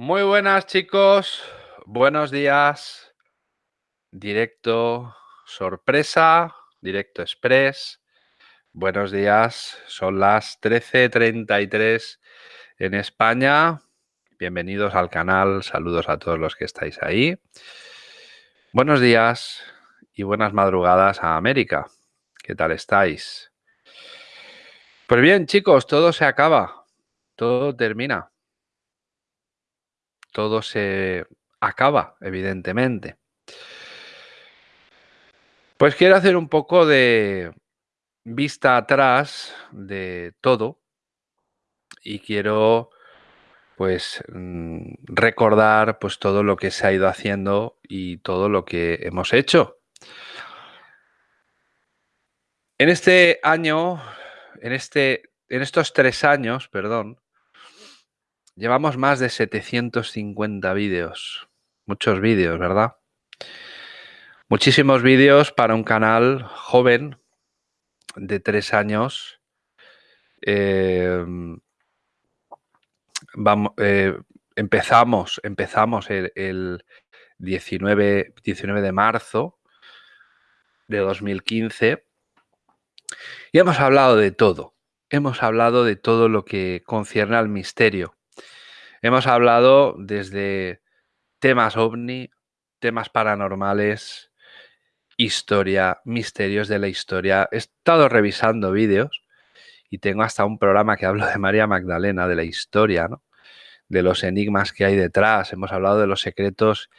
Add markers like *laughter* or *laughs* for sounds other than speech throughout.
Muy buenas chicos, buenos días, directo sorpresa, directo express, buenos días, son las 13.33 en España, bienvenidos al canal, saludos a todos los que estáis ahí, buenos días y buenas madrugadas a América, ¿qué tal estáis? Pues bien chicos, todo se acaba, todo termina todo se acaba, evidentemente. Pues quiero hacer un poco de vista atrás de todo y quiero pues mm, recordar pues todo lo que se ha ido haciendo y todo lo que hemos hecho. En este año, en, este, en estos tres años, perdón, Llevamos más de 750 vídeos. Muchos vídeos, ¿verdad? Muchísimos vídeos para un canal joven de tres años. Em, vamos, eh, empezamos empezamos el, 19, 19 de marzo de 2015 y hemos hablado de todo. Hemos hablado de todo lo que concierne al misterio. Hemos hablado desde temas ovni, temas paranormales, historia, misterios de la historia. He estado revisando vídeos y tengo hasta un programa que hablo de María Magdalena, de la historia, ¿no? de los enigmas que hay detrás. Hemos hablado de los secretos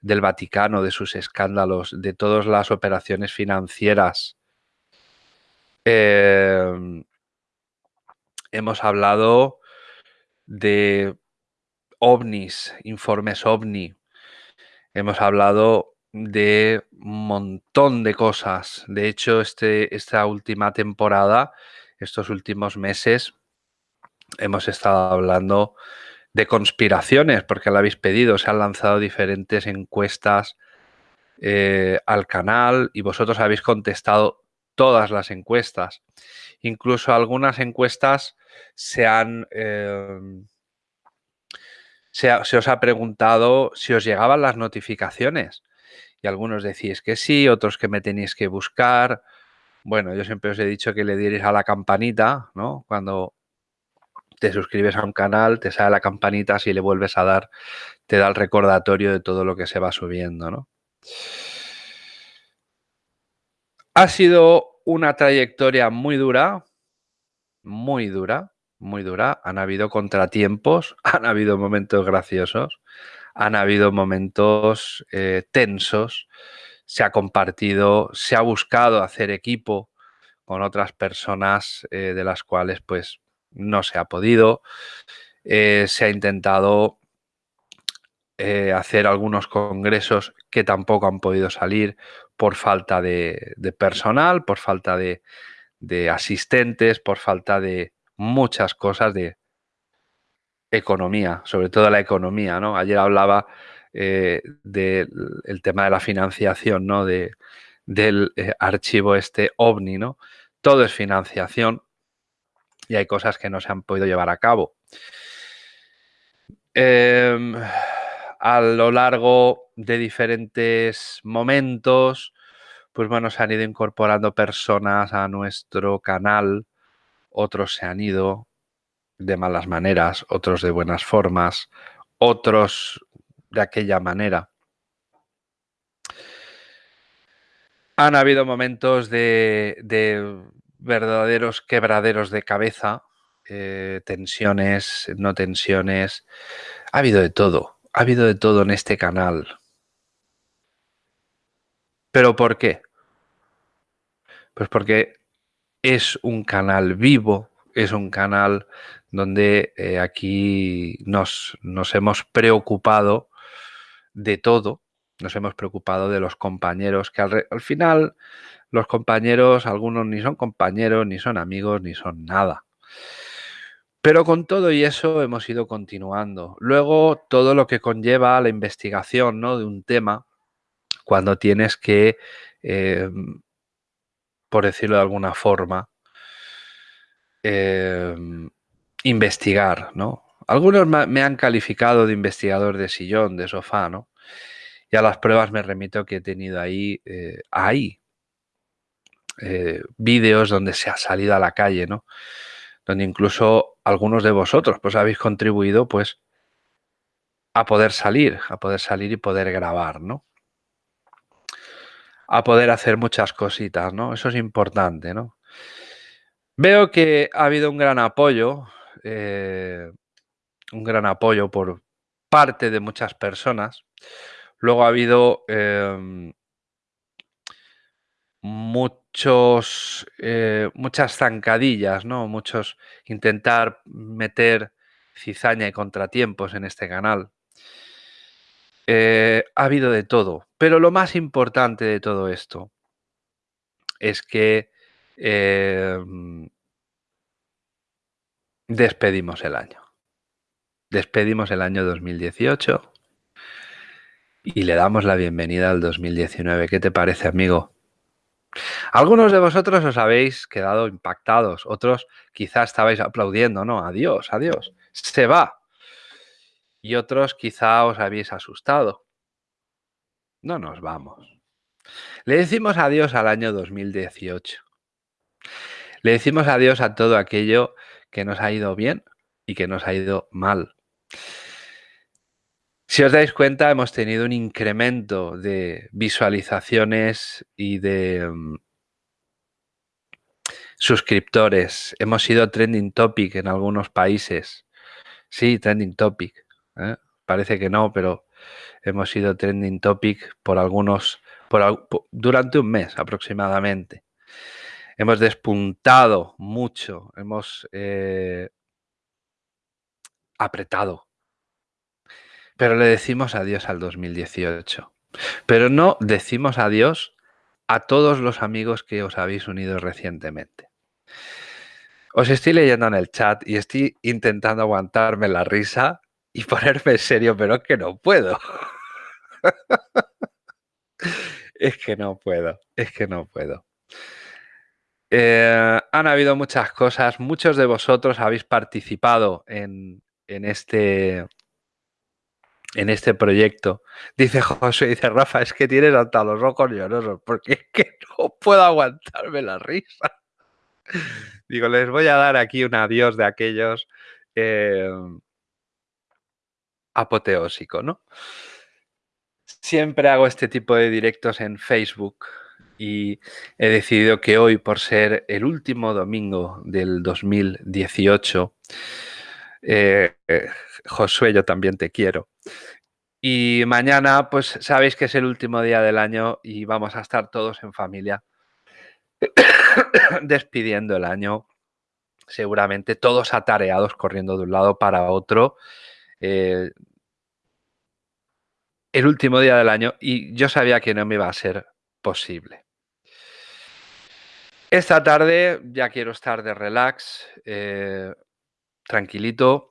del Vaticano, de sus escándalos, de todas las operaciones financieras. Em, hemos hablado de ovnis, informes ovni. Hemos hablado de un montón de cosas. De hecho, este, esta última temporada, estos últimos meses, hemos estado hablando de conspiraciones, porque lo habéis pedido. Se han lanzado diferentes encuestas eh, al canal y vosotros habéis contestado todas las encuestas. Incluso algunas encuestas se han... Eh, se, os ha preguntado si os llegaban las notificaciones. Y algunos decís que sí, otros que me tenéis que buscar. Bueno, yo siempre os he dicho que le dierais a la campanita, ¿no? Cuando te suscribes a un canal, te sale la campanita, si le vuelves a dar, te da el recordatorio de todo lo que se va subiendo, ¿no? Ha sido una trayectoria muy dura, muy dura, muy dura, han habido contratiempos, *laughs* han habido momentos graciosos, han habido momentos eh, tensos, se ha compartido, se ha buscado hacer equipo con otras personas eh, de las cuales pues no se ha podido, eh, se ha intentado hacer algunos congresos que tampoco han podido salir por falta de, personal, por falta de asistentes, por falta de, muchas cosas de economía, sobre todo la economía, ¿no? Ayer hablaba eh, del tema de la financiación, ¿no? De, del eh, archivo este OVNI, ¿no? Todo es financiación y hay cosas que no se han podido llevar a cabo. Em, a lo largo de diferentes momentos, pues bueno, se han ido incorporando personas a nuestro canal otros se han ido de malas maneras, otros de buenas formas, otros de aquella manera. Han habido momentos de, verdaderos quebraderos de cabeza, eh, tensiones, no tensiones. Ha habido de todo, ha habido de todo en este canal. ¿Pero por qué? Pues porque es un canal vivo, es un canal donde eh, aquí nos, nos, hemos preocupado de todo, nos hemos preocupado de los compañeros, que al, al, final los compañeros, algunos ni son compañeros, ni son amigos, ni son nada. Pero con todo y eso hemos ido continuando. Luego, todo lo que conlleva la investigación ¿no? de un tema, cuando tienes que eh, por decirlo de alguna forma, em, investigar, ¿no? algunos me han calificado de investigador de sillón, de sofá, ¿no? Y a las pruebas me remito que he tenido ahí, eh, ahí, eh, vídeos donde se ha salido a la calle, ¿no? Donde incluso algunos de vosotros pues habéis contribuido pues a poder salir, a poder salir y poder grabar, ¿no? A poder hacer muchas cositas, ¿no? Eso es importante, ¿no? Veo que ha habido un gran apoyo, eh, un gran apoyo por parte de muchas personas. Luego ha habido em, muchos, eh, muchas zancadillas, ¿no? Muchos intentar meter cizaña y contratiempos en este canal. Eh, ha habido de todo, pero lo más importante de todo esto es que em, despedimos el año. Despedimos el año 2018 y le damos la bienvenida al 2019. ¿Qué te parece, amigo? Algunos de vosotros os habéis quedado impactados, otros quizás estabais aplaudiendo, ¿no? Adiós, adiós, se va. Y otros quizá os habéis asustado. No nos vamos. Le decimos adiós al año 2018. Le decimos adiós a todo aquello que nos ha ido bien y que nos ha ido mal. Si os dais cuenta, hemos tenido un incremento de visualizaciones y de mm, suscriptores. Hemos sido trending topic en algunos países. Sí, trending topic. ¿eh? Parece que no, pero hemos sido trending topic por algunos, por, durante un mes aproximadamente. Hemos despuntado mucho, hemos eh, apretado pero le decimos adiós al 2018. Pero no decimos adiós a todos los amigos que os habéis unido recientemente. Os estoy leyendo en el chat y estoy intentando aguantarme la risa y ponerme en serio, pero es que no puedo. *laughs* es que no puedo, es que no puedo. Eh, han habido muchas cosas, muchos de vosotros habéis participado en, en este, en este proyecto. Dice José, dice Rafa, es que tienes hasta los ojos llorosos, porque es que no puedo aguantarme la risa. Digo, les voy a dar aquí un adiós de aquellos eh, apoteósico, ¿no? Siempre hago este tipo de directos en Facebook y he decidido que hoy, por ser el último domingo del 2018, eh, eh, Josué, yo también te quiero. Y mañana, pues sabéis que es el último día del año y vamos a estar todos en familia *coughs* despidiendo el año. Seguramente todos atareados, corriendo de un lado para otro. Eh, el último día del año y yo sabía que no me iba a ser posible. Esta tarde ya quiero estar de relax, eh, tranquilito.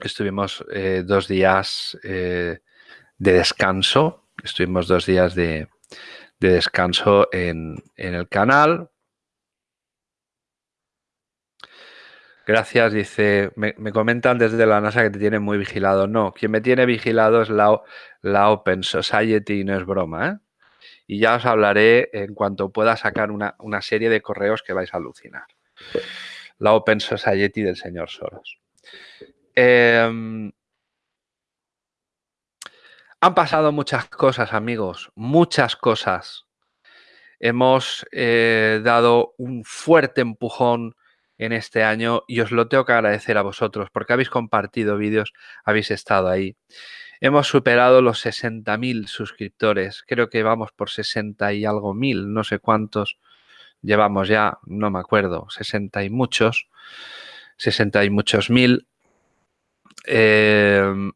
Estuvimos eh, dos días de descanso. Estuvimos dos días de, descanso en, el canal. Gracias, dice, me, comentan desde la NASA que te tienen muy vigilado. No, quien me tiene vigilado es la, Open Society, no es broma. ¿eh? Y ya os hablaré en cuanto pueda sacar una, una serie de correos que vais a alucinar la Open Society del señor Soros. Em, han pasado muchas cosas, amigos, muchas cosas. Hemos eh, dado un fuerte empujón en este año y os lo tengo que agradecer a vosotros porque habéis compartido vídeos, habéis estado ahí. Hemos superado los 60.000 suscriptores, creo que vamos por 60 y algo mil, no sé cuántos llevamos ya, no me acuerdo, 60 y muchos, 60 y muchos mil. Em,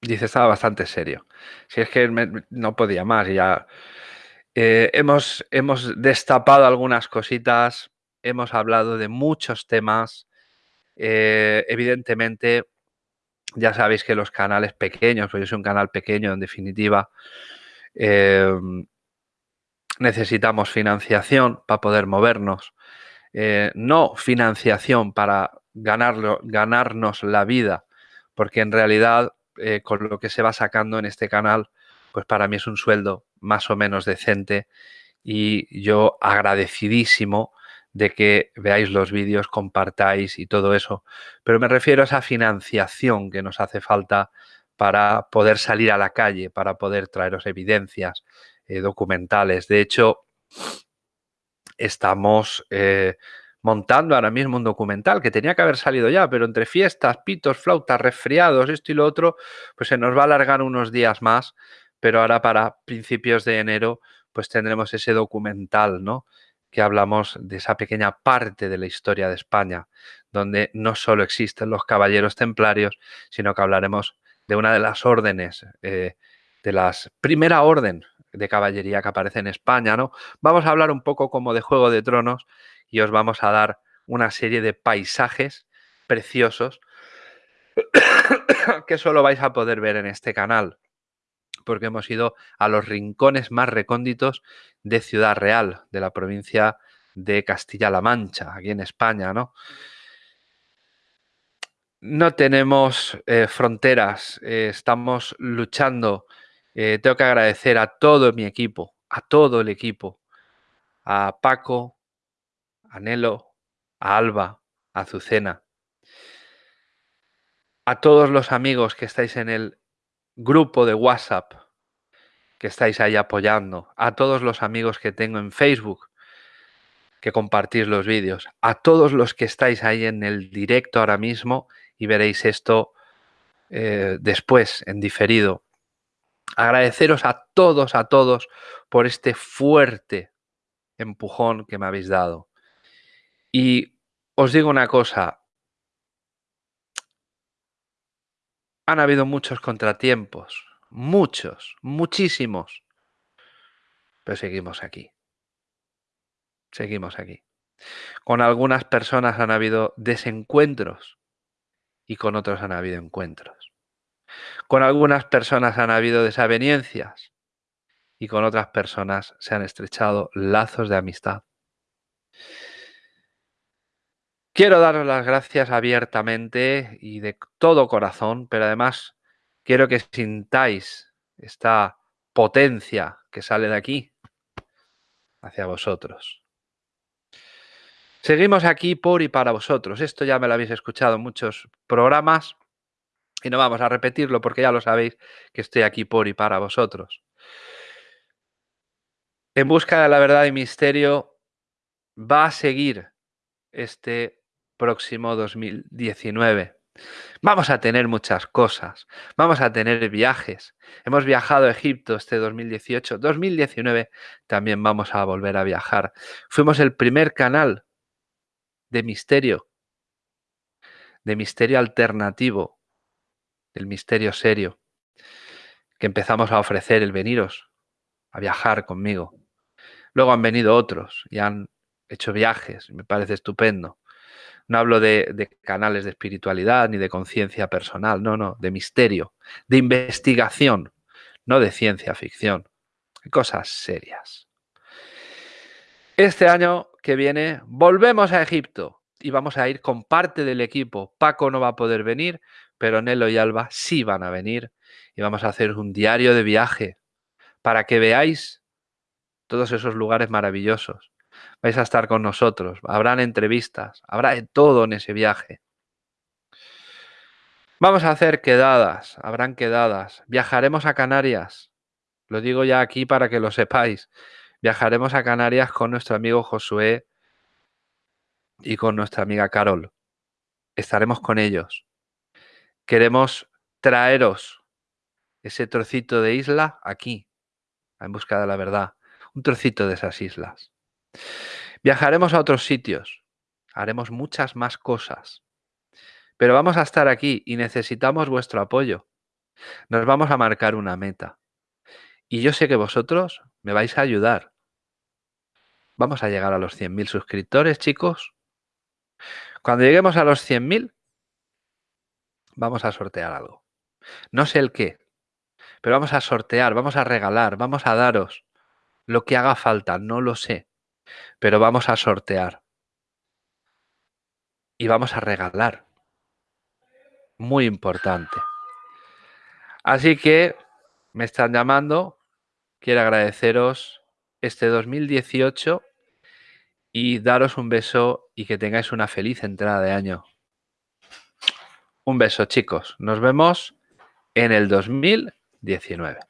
dice, estaba bastante serio. Si es que no podía más, ya. Eh, hemos, hemos destapado algunas cositas, hemos hablado de muchos temas. Eh, evidentemente, ya sabéis que los canales pequeños, porque yo soy un canal pequeño en definitiva, em, necesitamos financiación para poder movernos. Eh, no financiación para ganarlo, ganarnos la vida, porque en realidad con lo que se va sacando en este canal, pues para mí es un sueldo más o menos decente y yo agradecidísimo de que veáis los vídeos, compartáis y todo eso. Pero me refiero a esa financiación que nos hace falta para poder salir a la calle, para poder traeros evidencias eh, documentales. De hecho, estamos eh, montando ahora mismo un documental que tenía que haber salido ya, pero entre fiestas, pitos, flautas, resfriados, esto y lo otro, pues se nos va a alargar unos días más, pero ahora para principios de enero pues tendremos ese documental, ¿no? que hablamos de esa pequeña parte de la historia de España, donde no solo existen los caballeros templarios, sino que hablaremos de una de las órdenes, eh, de las primera orden de caballería que aparece en España, ¿no? Vamos a hablar un poco como de Juego de Tronos y os vamos a dar una serie de paisajes preciosos *coughs* que solo vais a poder ver en este canal porque hemos ido a los rincones más recónditos de Ciudad Real, de la provincia de Castilla-La Mancha, aquí en España, ¿no? No tenemos eh, fronteras, eh, estamos luchando. Eh, tengo que agradecer a todo mi equipo, a todo el equipo, a Paco, a Nelo, a Alba, a Azucena, a todos los amigos que estáis en el grupo de WhatsApp que estáis ahí apoyando, a todos los amigos que tengo en Facebook que compartís los vídeos, a todos los que estáis ahí en el directo ahora mismo y veréis esto eh, después en diferido. Agradeceros a todos, a todos por este fuerte empujón que me habéis dado. Y os digo una cosa, Han habido muchos contratiempos, muchos, muchísimos, pero seguimos aquí. Seguimos aquí. Con algunas personas han habido desencuentros y con otros han habido encuentros. Con algunas personas han habido desavenencias y con otras personas se han estrechado lazos de amistad. Quiero daros las gracias abiertamente y de todo corazón, pero además quiero que sintáis esta potencia que sale de aquí hacia vosotros. Seguimos aquí por y para vosotros. Esto ya me lo habéis escuchado en muchos programas y no vamos a repetirlo porque ya lo sabéis que estoy aquí por y para vosotros. En busca de la verdad y misterio va a seguir este próximo 2019. Vamos a tener muchas cosas, vamos a tener viajes. Hemos viajado a Egipto este 2018, 2019 también vamos a volver a viajar. Fuimos el primer canal de misterio, de misterio alternativo, del misterio serio, que empezamos a ofrecer el veniros a viajar conmigo. Luego han venido otros y han hecho viajes, me parece estupendo. No hablo de, canales de espiritualidad ni de conciencia personal, no, no, de misterio, de investigación, no de ciencia ficción. Cosas serias. Este año que viene volvemos a Egipto y vamos a ir con parte del equipo. Paco no va a poder venir, pero Nelo y Alba sí van a venir y vamos a hacer un diario de viaje para que veáis todos esos lugares maravillosos vais a estar con nosotros, habrán entrevistas, habrá de todo en ese viaje. Vamos a hacer quedadas, habrán quedadas, viajaremos a Canarias, lo digo ya aquí para que lo sepáis, viajaremos a Canarias con nuestro amigo Josué y con nuestra amiga Carol. Estaremos con ellos. Queremos traeros ese trocito de isla aquí, en busca de la verdad, un trocito de esas islas. Viajaremos a otros sitios, haremos muchas más cosas, pero vamos a estar aquí y necesitamos vuestro apoyo. Nos vamos a marcar una meta. Y yo sé que vosotros me vais a ayudar. Vamos a llegar a los 100.000 suscriptores, chicos. Cuando lleguemos a los 100.000, vamos a sortear algo. No sé el qué, pero vamos a sortear, vamos a regalar, vamos a daros lo que haga falta, no lo sé pero vamos a sortear. y vamos a regalar. Muy importante. Así que me están llamando. Quiero agradeceros este 2018 y daros un beso y que tengáis una feliz entrada de año. Un beso chicos. Nos vemos en el 2019.